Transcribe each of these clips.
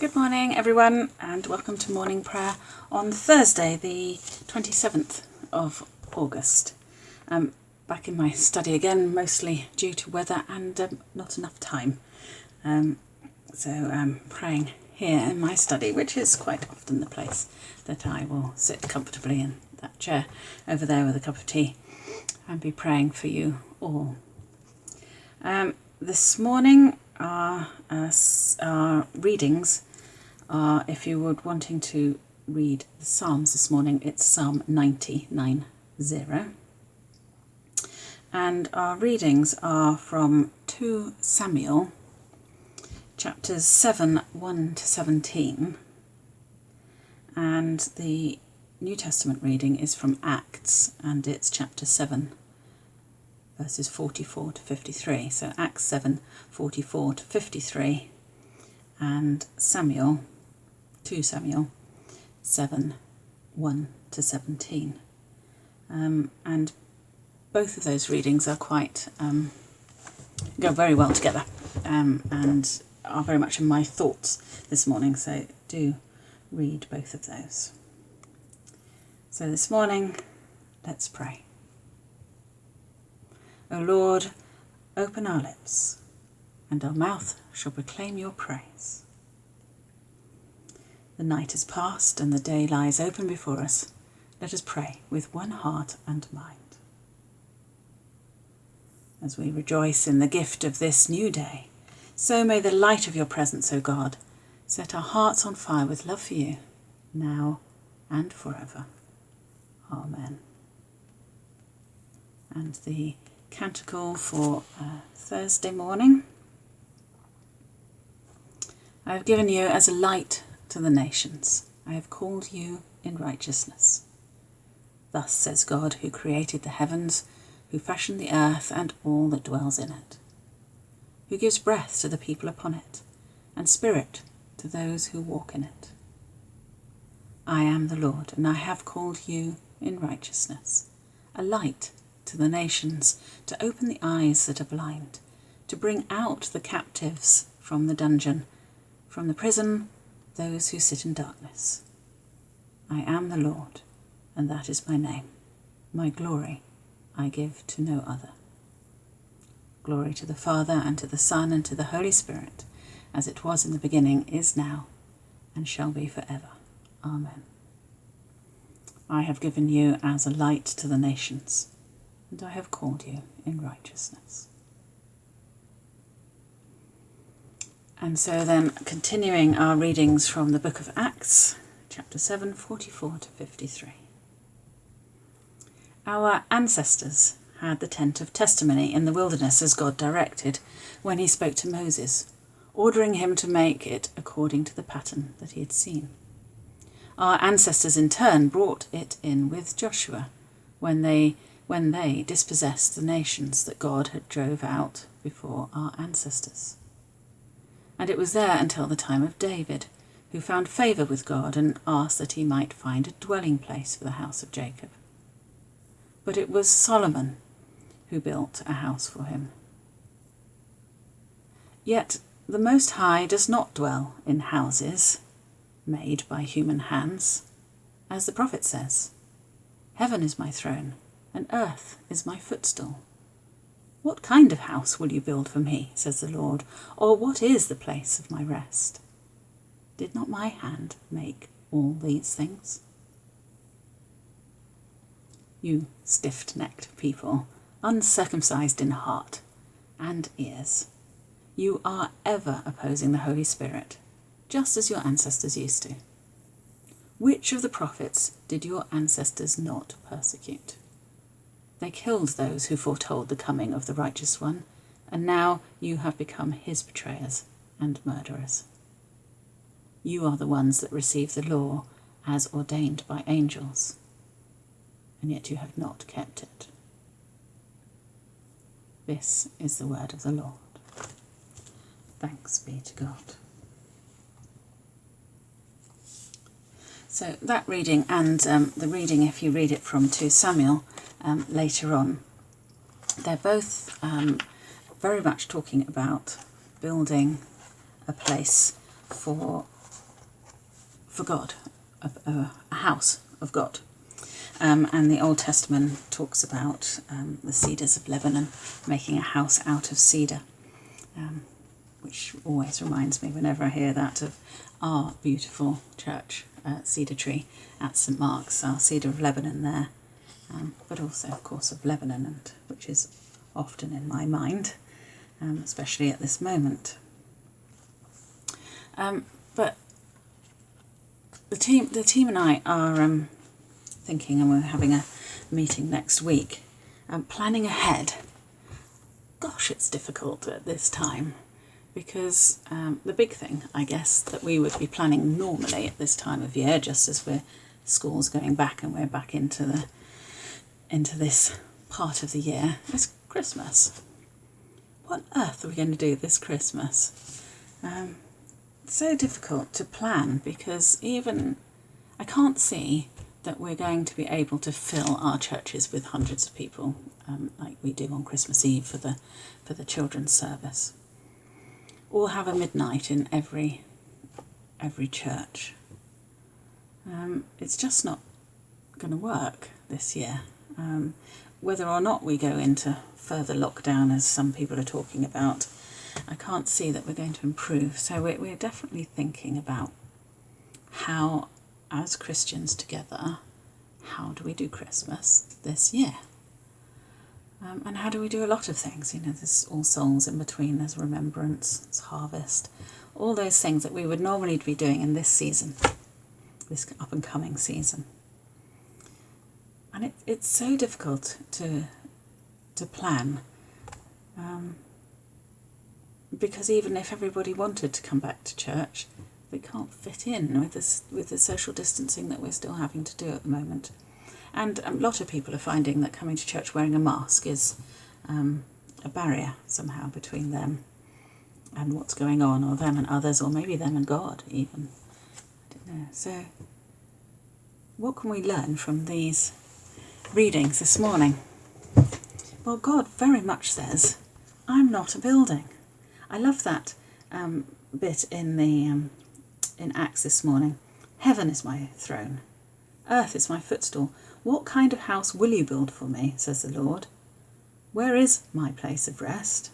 Good morning, everyone, and welcome to morning prayer on Thursday, the 27th of August. Um, back in my study again, mostly due to weather and um, not enough time. Um, so I'm praying here in my study, which is quite often the place that I will sit comfortably in that chair over there with a cup of tea and be praying for you all. Um, this morning, our, uh, our readings uh, if you were wanting to read the Psalms this morning, it's Psalm 99 0. And our readings are from 2 Samuel, chapters 7 1 to 17. And the New Testament reading is from Acts, and it's chapter 7, verses 44 to 53. So Acts 7 44 to 53, and Samuel 2 Samuel 7 1 to 17. Um, and both of those readings are quite, um, go very well together um, and are very much in my thoughts this morning, so do read both of those. So this morning, let's pray. O Lord, open our lips, and our mouth shall proclaim your praise. The night is past and the day lies open before us. Let us pray with one heart and mind. As we rejoice in the gift of this new day, so may the light of your presence, O God, set our hearts on fire with love for you, now and forever. Amen. And the canticle for uh, Thursday morning. I have given you as a light to the nations. I have called you in righteousness. Thus says God, who created the heavens, who fashioned the earth and all that dwells in it, who gives breath to the people upon it, and spirit to those who walk in it. I am the Lord, and I have called you in righteousness, a light to the nations, to open the eyes that are blind, to bring out the captives from the dungeon, from the prison those who sit in darkness. I am the Lord, and that is my name. My glory I give to no other. Glory to the Father, and to the Son, and to the Holy Spirit, as it was in the beginning, is now, and shall be forever. Amen. I have given you as a light to the nations, and I have called you in righteousness. And so then, continuing our readings from the book of Acts, chapter 7, 44 to 53. Our ancestors had the tent of testimony in the wilderness as God directed when he spoke to Moses, ordering him to make it according to the pattern that he had seen. Our ancestors in turn brought it in with Joshua when they when they dispossessed the nations that God had drove out before our ancestors and it was there until the time of David, who found favour with God and asked that he might find a dwelling place for the house of Jacob. But it was Solomon who built a house for him. Yet the Most High does not dwell in houses made by human hands, as the prophet says, Heaven is my throne, and earth is my footstool. What kind of house will you build for me, says the Lord, or what is the place of my rest? Did not my hand make all these things? You stiff necked people, uncircumcised in heart and ears, you are ever opposing the Holy Spirit, just as your ancestors used to. Which of the prophets did your ancestors not persecute? They killed those who foretold the coming of the righteous one, and now you have become his betrayers and murderers. You are the ones that receive the law as ordained by angels, and yet you have not kept it. This is the word of the Lord. Thanks be to God. So that reading and um, the reading, if you read it from 2 Samuel, um, later on. They're both um, very much talking about building a place for for God, a, a, house of God. Um, and the Old Testament talks about um, the cedars of Lebanon making a house out of cedar, um, which always reminds me whenever I hear that of our beautiful church, uh, Cedar Tree at St Mark's, our Cedar of Lebanon there, um, but also, of course, of Lebanon, and which is often in my mind, um, especially at this moment. Um, but the team, the team and I are um, thinking, and we're having a meeting next week, um, planning ahead. Gosh, it's difficult at this time because um, the big thing, I guess, that we would be planning normally at this time of year, just as we're school's going back and we're back into the into this part of the year, is Christmas. What on earth are we going to do this Christmas? Um, so difficult to plan because even I can't see that we're going to be able to fill our churches with hundreds of people um, like we do on Christmas Eve for the for the children's service, or have a midnight in every every church. Um, it's just not going to work this year. Um, whether or not we go into further lockdown, as some people are talking about, I can't see that we're going to improve. So we're, we're definitely thinking about how as Christians together, how do we do Christmas this year? Um, and how do we do a lot of things? You know, there's all souls in between, there's remembrance, there's harvest, all those things that we would normally be doing in this season, this up and coming season. And it, it's so difficult to to plan um, because even if everybody wanted to come back to church, they can't fit in with this with the social distancing that we're still having to do at the moment. And a lot of people are finding that coming to church wearing a mask is um, a barrier somehow between them and what's going on, or them and others, or maybe them and God even. I don't know. So, what can we learn from these readings this morning? Well, God very much says, I'm not a building. I love that um, bit in the um, in Acts this morning. Heaven is my throne, earth is my footstool. What kind of house will you build for me, says the Lord? Where is my place of rest?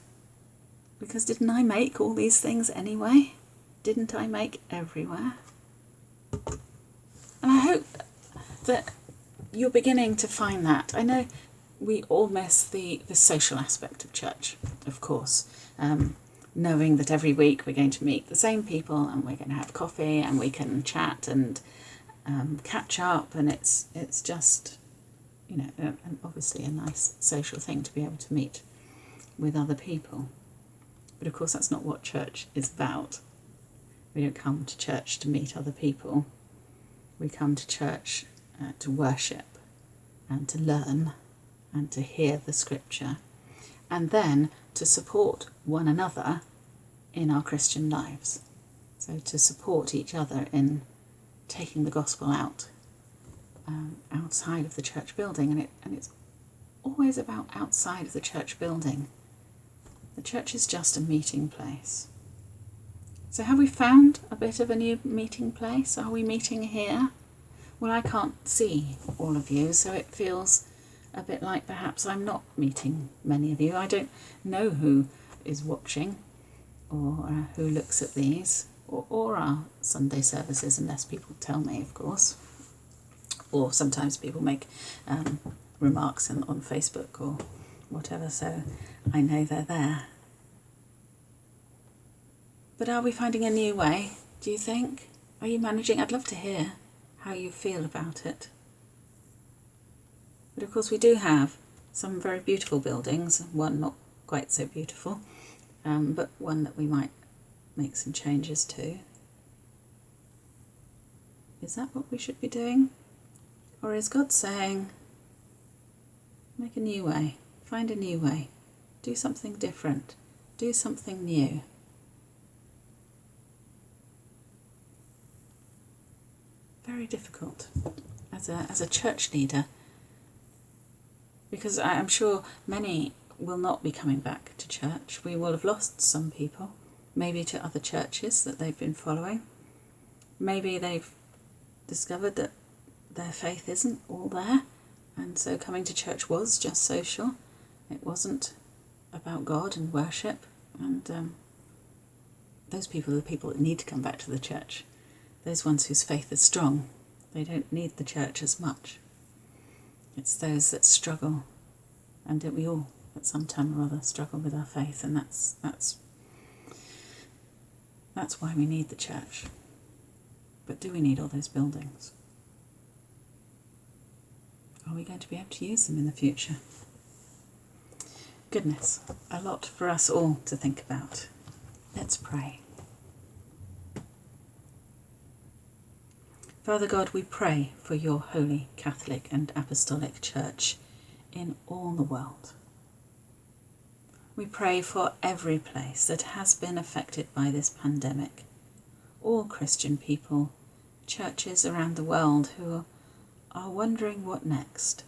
Because didn't I make all these things anyway? Didn't I make everywhere? And I hope that you're beginning to find that. I know we all miss the, the social aspect of church, of course. Um, knowing that every week we're going to meet the same people and we're going to have coffee and we can chat and um, catch up and it's it's just you know and obviously a nice social thing to be able to meet with other people but of course that's not what church is about we don't come to church to meet other people we come to church uh, to worship and to learn and to hear the scripture and then to support one another in our Christian lives. So to support each other in taking the gospel out um, outside of the church building, and it and it's always about outside of the church building. The church is just a meeting place. So have we found a bit of a new meeting place? Are we meeting here? Well, I can't see all of you, so it feels a bit like perhaps I'm not meeting many of you. I don't know who is watching or uh, who looks at these or, or our Sunday services, unless people tell me, of course. Or sometimes people make um, remarks in, on Facebook or whatever, so I know they're there. But are we finding a new way, do you think? Are you managing? I'd love to hear how you feel about it. But of course, we do have some very beautiful buildings, one not quite so beautiful, um, but one that we might make some changes to. Is that what we should be doing? Or is God saying, make a new way, find a new way, do something different, do something new? Very difficult as a, as a church leader because I'm sure many will not be coming back to church. We will have lost some people, maybe to other churches that they've been following. Maybe they've discovered that their faith isn't all there, and so coming to church was just social. It wasn't about God and worship, and um, those people are the people that need to come back to the church. Those ones whose faith is strong, they don't need the church as much. It's those that struggle, and don't we all, at some time or other, struggle with our faith, and that's that's that's why we need the church. But do we need all those buildings? Are we going to be able to use them in the future? Goodness, a lot for us all to think about. Let's pray. Father God, we pray for your holy Catholic and Apostolic Church in all the world. We pray for every place that has been affected by this pandemic, all Christian people, churches around the world who are wondering what next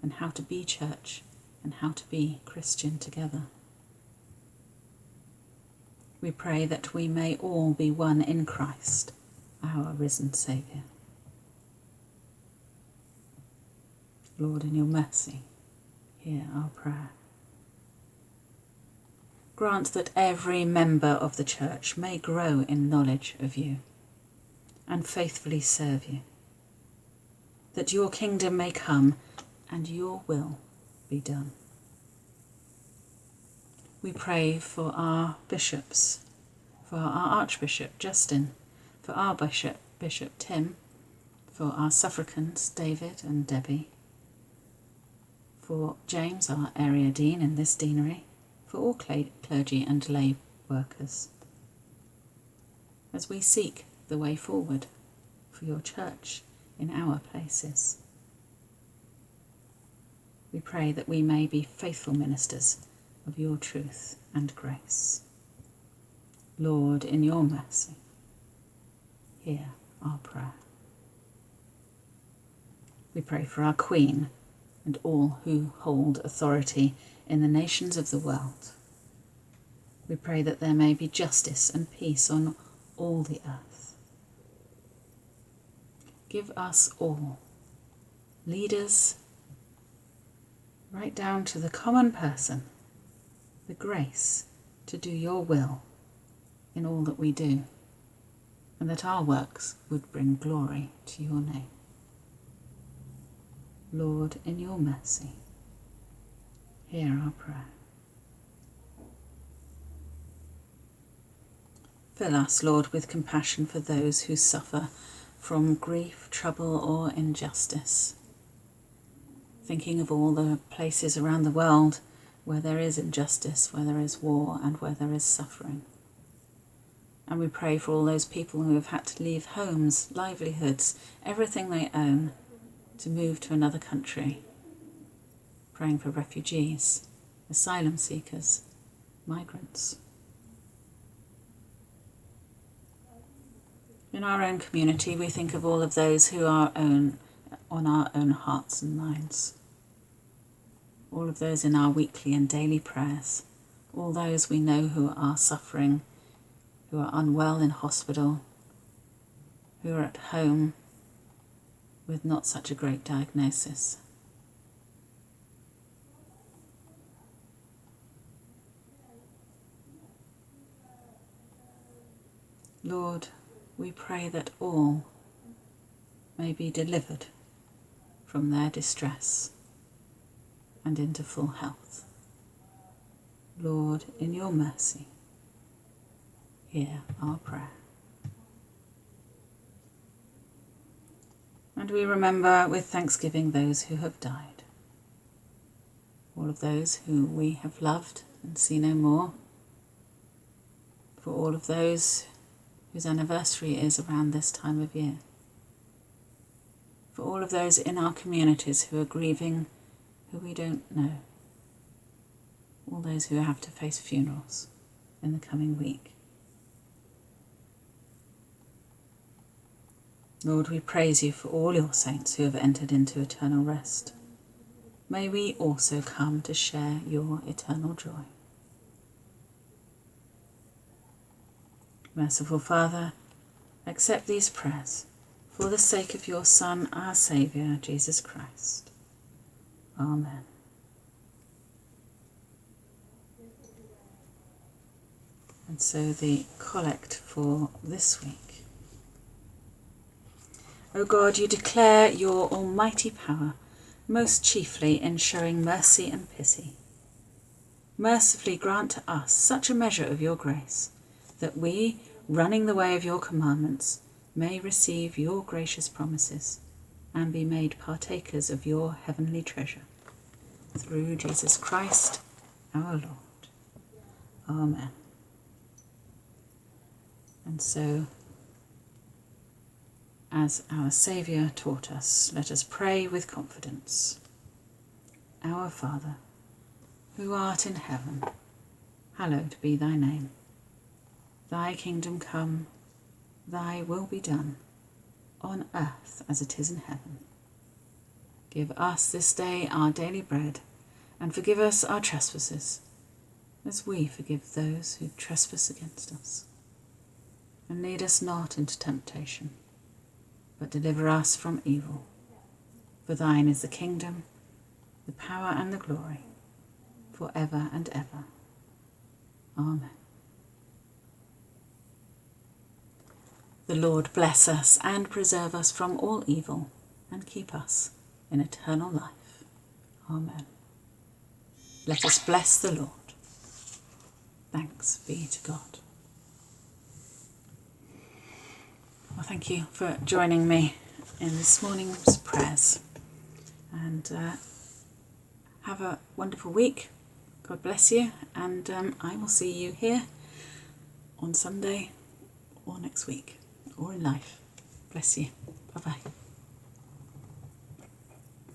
and how to be church and how to be Christian together. We pray that we may all be one in Christ our risen Saviour. Lord, in your mercy, hear our prayer. Grant that every member of the Church may grow in knowledge of you and faithfully serve you, that your kingdom may come and your will be done. We pray for our bishops, for our Archbishop Justin, for our bishop, Bishop Tim, for our suffragans David and Debbie, for James, our area dean in this deanery, for all clergy and lay workers. As we seek the way forward for your church in our places, we pray that we may be faithful ministers of your truth and grace. Lord, in your mercy, hear our prayer. We pray for our Queen and all who hold authority in the nations of the world. We pray that there may be justice and peace on all the earth. Give us all, leaders, right down to the common person, the grace to do your will in all that we do and that our works would bring glory to your name. Lord, in your mercy, hear our prayer. Fill us, Lord, with compassion for those who suffer from grief, trouble, or injustice. Thinking of all the places around the world where there is injustice, where there is war, and where there is suffering. And we pray for all those people who have had to leave homes, livelihoods, everything they own to move to another country. Praying for refugees, asylum seekers, migrants. In our own community, we think of all of those who are own, on our own hearts and minds. All of those in our weekly and daily prayers. All those we know who are suffering who are unwell in hospital, who are at home with not such a great diagnosis. Lord, we pray that all may be delivered from their distress and into full health. Lord, in your mercy, hear our prayer. And we remember with thanksgiving those who have died, all of those who we have loved and see no more, for all of those whose anniversary is around this time of year, for all of those in our communities who are grieving who we don't know, all those who have to face funerals in the coming week. Lord, we praise you for all your saints who have entered into eternal rest. May we also come to share your eternal joy. Merciful Father, accept these prayers for the sake of your Son, our Saviour, Jesus Christ. Amen. And so the collect for this week. O God, you declare your almighty power, most chiefly in showing mercy and pity. Mercifully grant to us such a measure of your grace, that we, running the way of your commandments, may receive your gracious promises and be made partakers of your heavenly treasure. Through Jesus Christ our Lord. Amen. And so, as our Saviour taught us, let us pray with confidence. Our Father, who art in heaven, hallowed be thy name. Thy kingdom come, thy will be done, on earth as it is in heaven. Give us this day our daily bread, and forgive us our trespasses, as we forgive those who trespass against us and lead us not into temptation, but deliver us from evil. For thine is the kingdom, the power, and the glory, for ever and ever. Amen. The Lord bless us and preserve us from all evil, and keep us in eternal life. Amen. Let us bless the Lord. Thanks be to God. Well, thank you for joining me in this morning's prayers. And uh, have a wonderful week. God bless you. And um, I will see you here on Sunday or next week or in life. Bless you. Bye bye.